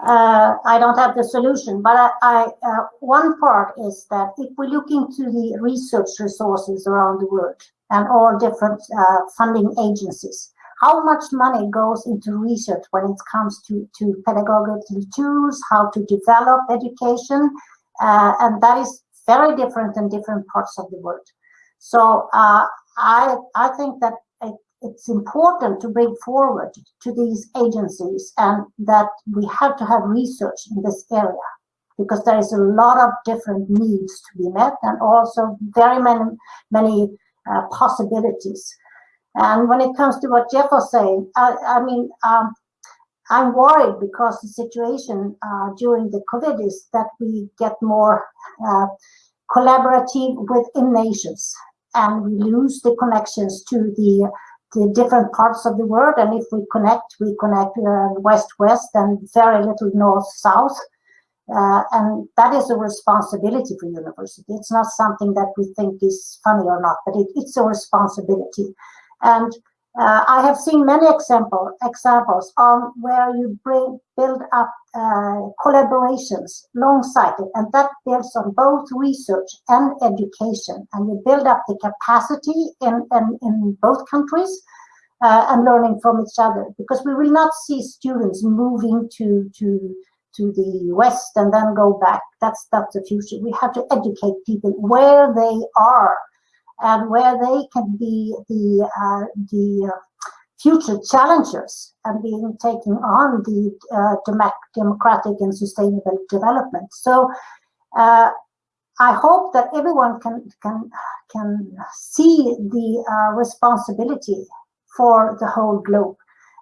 uh, I don't have the solution, but I, I uh, one part is that if we look into the research resources around the world and all different uh, funding agencies, how much money goes into research when it comes to, to pedagogical tools, how to develop education, uh, and that is very different in different parts of the world. So uh, I, I think that it's important to bring forward to these agencies and that we have to have research in this area because there is a lot of different needs to be met and also very many many uh, possibilities. And when it comes to what jeff was saying i, I mean um, i'm worried because the situation uh, during the covid is that we get more uh, collaborative within nations and we lose the connections to the the different parts of the world. And if we connect, we connect uh, west-west and very little north-south. Uh, and that is a responsibility for university. It's not something that we think is funny or not, but it, it's a responsibility. And uh, I have seen many example, examples on where you bring, build up uh, collaborations, long-sighted, and that builds on both research and education. And you build up the capacity in, in, in both countries uh, and learning from each other, because we will not see students moving to, to, to the West and then go back. That's not the future. We have to educate people where they are and where they can be the uh, the future challengers and being taking on the uh, democratic and sustainable development. So uh, I hope that everyone can can can see the uh, responsibility for the whole globe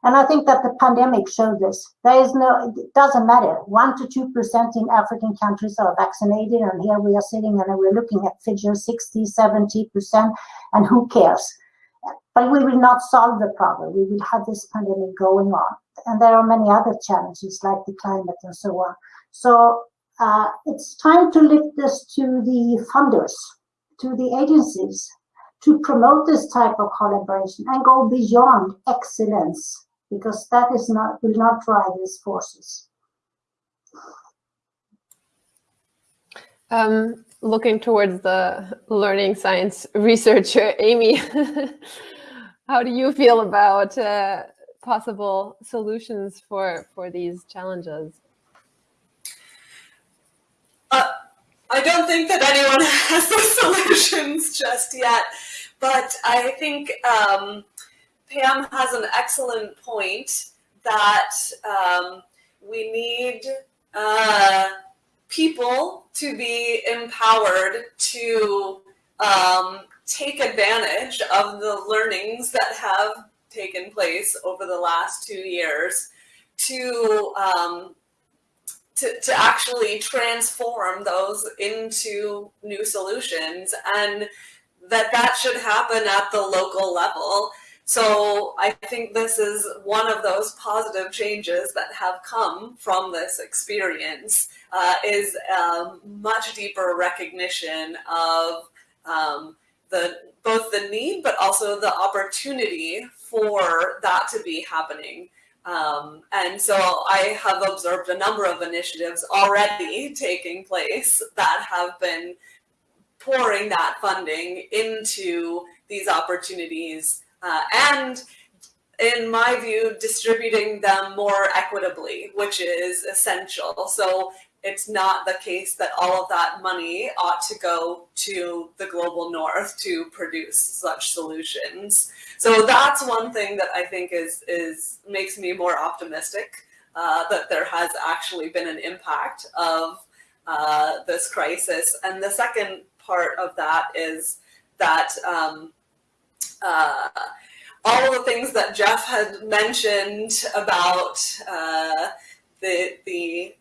and I think that the pandemic showed this. There is no, it doesn't matter. One to two percent in African countries are vaccinated, and here we are sitting and we're looking at figures 60, 70 percent, and who cares? But we will not solve the problem. We will have this pandemic going on, and there are many other challenges like the climate and so on. So uh, it's time to lift this to the funders, to the agencies, to promote this type of collaboration and go beyond excellence because that is not will not drive these forces. Um, looking towards the learning science researcher, Amy, [LAUGHS] how do you feel about uh, possible solutions for, for these challenges? Uh, I don't think that anyone [LAUGHS] has the solutions just yet, but I think um, Pam has an excellent point that um, we need uh, people to be empowered to um, take advantage of the learnings that have taken place over the last two years to um, to, to actually transform those into new solutions. And that that should happen at the local level so I think this is one of those positive changes that have come from this experience uh, is a much deeper recognition of um, the both the need but also the opportunity for that to be happening. Um, and so I have observed a number of initiatives already taking place that have been pouring that funding into these opportunities uh, and in my view, distributing them more equitably, which is essential. So it's not the case that all of that money ought to go to the global north to produce such solutions. So that's one thing that I think is, is makes me more optimistic uh, that there has actually been an impact of uh, this crisis. And the second part of that is that um, uh, all the things that Jeff had mentioned about uh, the, the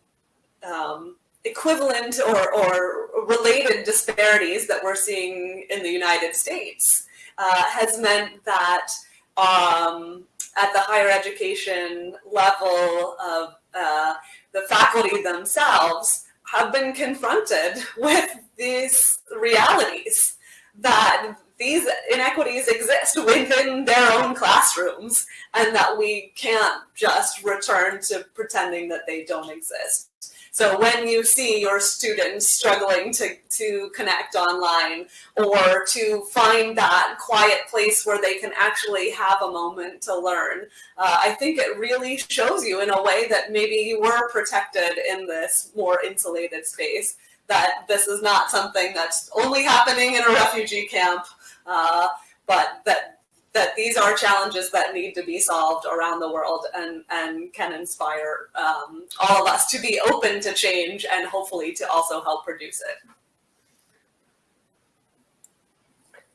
um, equivalent or, or related disparities that we're seeing in the United States uh, has meant that um, at the higher education level of uh, the faculty themselves have been confronted [LAUGHS] with these realities that these inequities exist within their own classrooms and that we can't just return to pretending that they don't exist. So when you see your students struggling to, to connect online or to find that quiet place where they can actually have a moment to learn, uh, I think it really shows you in a way that maybe you were protected in this more insulated space that this is not something that's only happening in a refugee camp uh, but that that these are challenges that need to be solved around the world and, and can inspire um, all of us to be open to change and hopefully to also help produce it.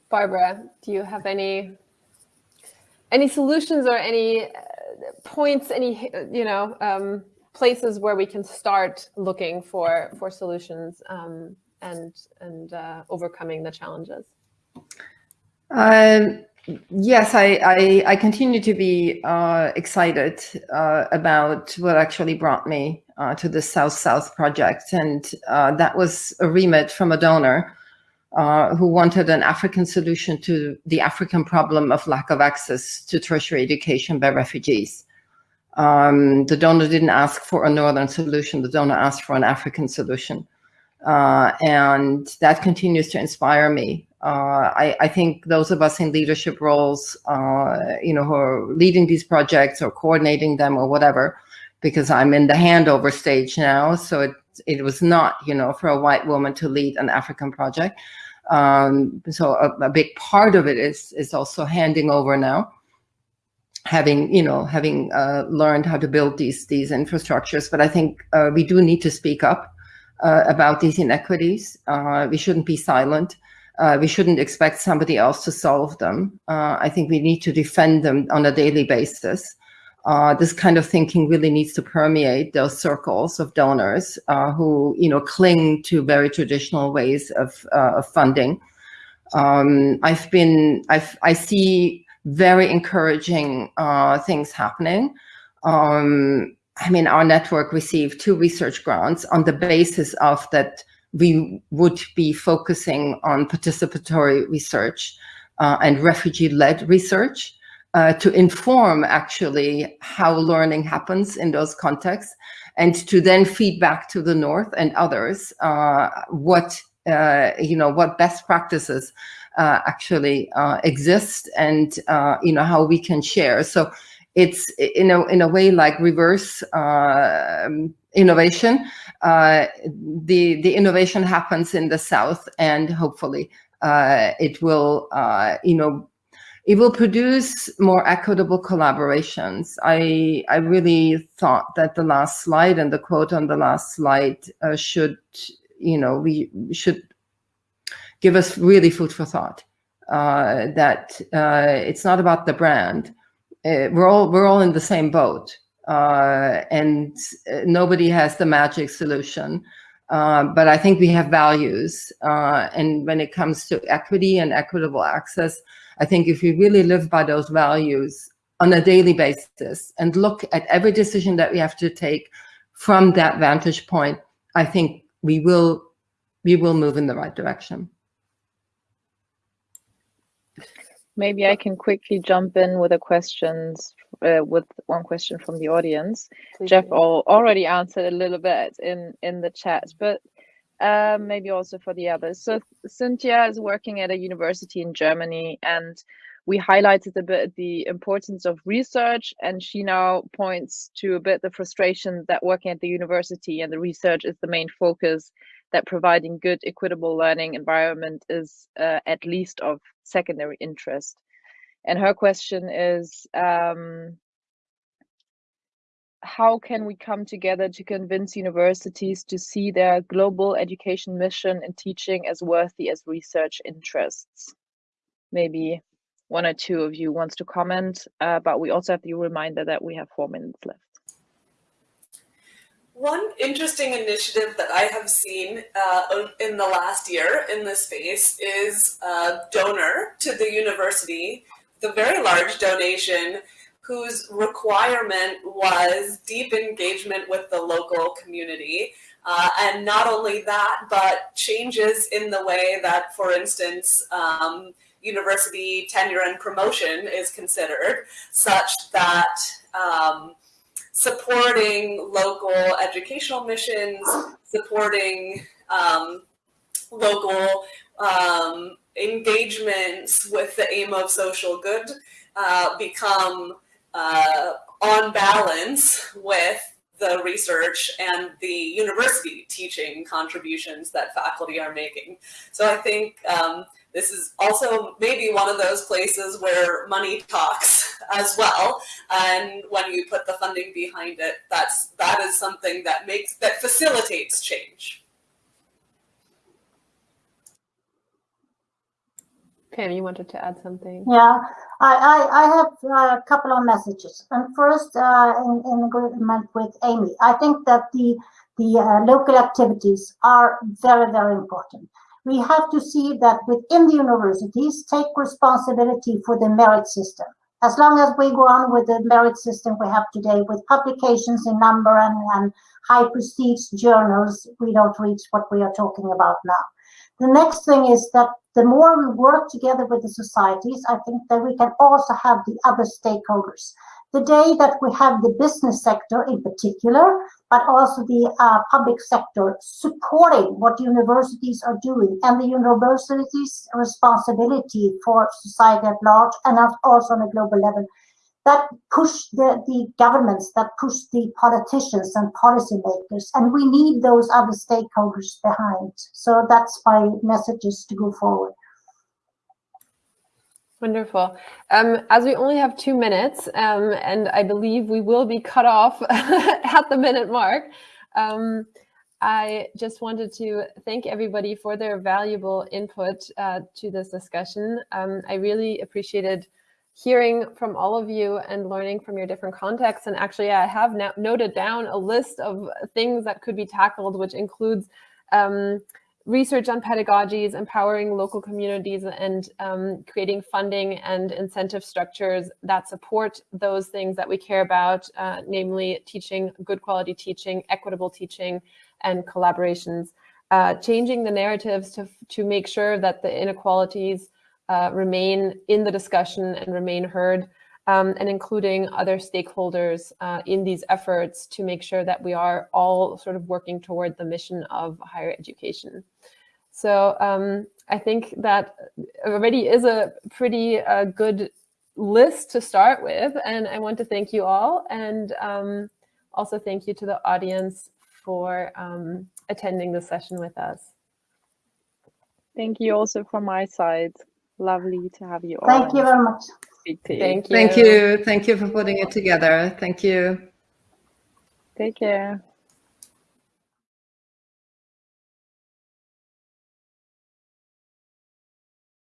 Barbara, do you have any any solutions or any uh, points, any you know um, places where we can start looking for for solutions um, and and uh, overcoming the challenges? Um, yes, I, I, I, continue to be uh, excited uh, about what actually brought me uh, to the South-South project. And uh, that was a remit from a donor uh, who wanted an African solution to the African problem of lack of access to tertiary education by refugees. Um, the donor didn't ask for a Northern solution, the donor asked for an African solution. Uh, and that continues to inspire me uh, I, I, think those of us in leadership roles, uh, you know, who are leading these projects or coordinating them or whatever, because I'm in the handover stage now. So it, it was not, you know, for a white woman to lead an African project. Um, so a, a, big part of it is, is also handing over now, having, you know, having uh, learned how to build these, these infrastructures. But I think uh, we do need to speak up uh, about these inequities. We shouldn't be silent. Uh, we shouldn't expect somebody else to solve them. Uh, I think we need to defend them on a daily basis. Uh, this kind of thinking really needs to permeate those circles of donors uh, who, you know, cling to very traditional ways of, uh, of funding. Um, I've been, I've, I see very encouraging uh, things happening. Um, I mean, our network received two research grants on the basis of that we would be focusing on participatory research uh, and refugee-led research uh, to inform actually how learning happens in those contexts and to then feed back to the North and others uh, what uh, you know, what best practices uh, actually uh, exist and, you know, how we can share. So it's in a, in a way like reverse um, innovation. Uh, the, the innovation happens in the South and hopefully uh, it will, you know, it will produce more equitable collaborations. I, I really thought that the last slide and the quote on the last slide uh, should, you know, we should give us really food for thought. Uh, that uh, it's not about the brand. Uh, we're all we're all in the same boat, uh, and uh, nobody has the magic solution. but I think we have values, and when it comes to equity and equitable access, I think if we really live by those values on a daily basis and look at every decision that we have to take from that vantage point, I think we will we will move in the right direction. Maybe I can quickly jump in with a questions uh, with one question from the audience. Please Jeff all, already answered a little bit in in the chat, but uh, maybe also for the others. So Cynthia is working at a university in Germany and we highlighted a bit the importance of research and she now points to a bit the frustration that working at the university and the research is the main focus that providing good equitable learning environment is uh, at least of secondary interest. And her question is, um, how can we come together to convince universities to see their global education mission and teaching as worthy as research interests? Maybe one or two of you wants to comment, uh, but we also have the reminder that we have four minutes left. One interesting initiative that I have seen uh, in the last year in this space is a donor to the university, the very large donation whose requirement was deep engagement with the local community. Uh, and not only that, but changes in the way that, for instance, um, university tenure and promotion is considered, such that um, supporting local educational missions, supporting um, local um, engagements with the aim of social good uh, become uh, on balance with the research and the university teaching contributions that faculty are making. So I think um, this is also maybe one of those places where money talks [LAUGHS] as well. And when you put the funding behind it, that's that is something that makes that facilitates change. Pam, you wanted to add something? Yeah, I, I, I have a couple of messages. And first, uh, in, in agreement with Amy, I think that the, the uh, local activities are very, very important. We have to see that within the universities, take responsibility for the merit system. As long as we go on with the merit system we have today, with publications in number and, and high prestige journals, we don't reach what we are talking about now. The next thing is that the more we work together with the societies, I think that we can also have the other stakeholders. The day that we have the business sector in particular, but also the uh, public sector supporting what universities are doing and the universities' responsibility for society at large and also on a global level, that push the, the governments, that push the politicians and policymakers, and we need those other stakeholders behind. So that's my messages to go forward. Wonderful. Um, as we only have two minutes, um, and I believe we will be cut off [LAUGHS] at the minute mark, um, I just wanted to thank everybody for their valuable input uh, to this discussion. Um, I really appreciated hearing from all of you and learning from your different contexts. And actually, I have noted down a list of things that could be tackled, which includes um, research on pedagogies, empowering local communities, and um, creating funding and incentive structures that support those things that we care about, uh, namely teaching, good quality teaching, equitable teaching, and collaborations. Uh, changing the narratives to, to make sure that the inequalities uh, remain in the discussion and remain heard, um, and including other stakeholders uh, in these efforts to make sure that we are all sort of working toward the mission of higher education. So um, I think that already is a pretty uh, good list to start with. And I want to thank you all and um, also thank you to the audience for um, attending the session with us. Thank you also from my side. Lovely to have you all. Thank you very much. Speak to you. Thank you. Thank you. Thank you for putting it together. Thank you. Take care.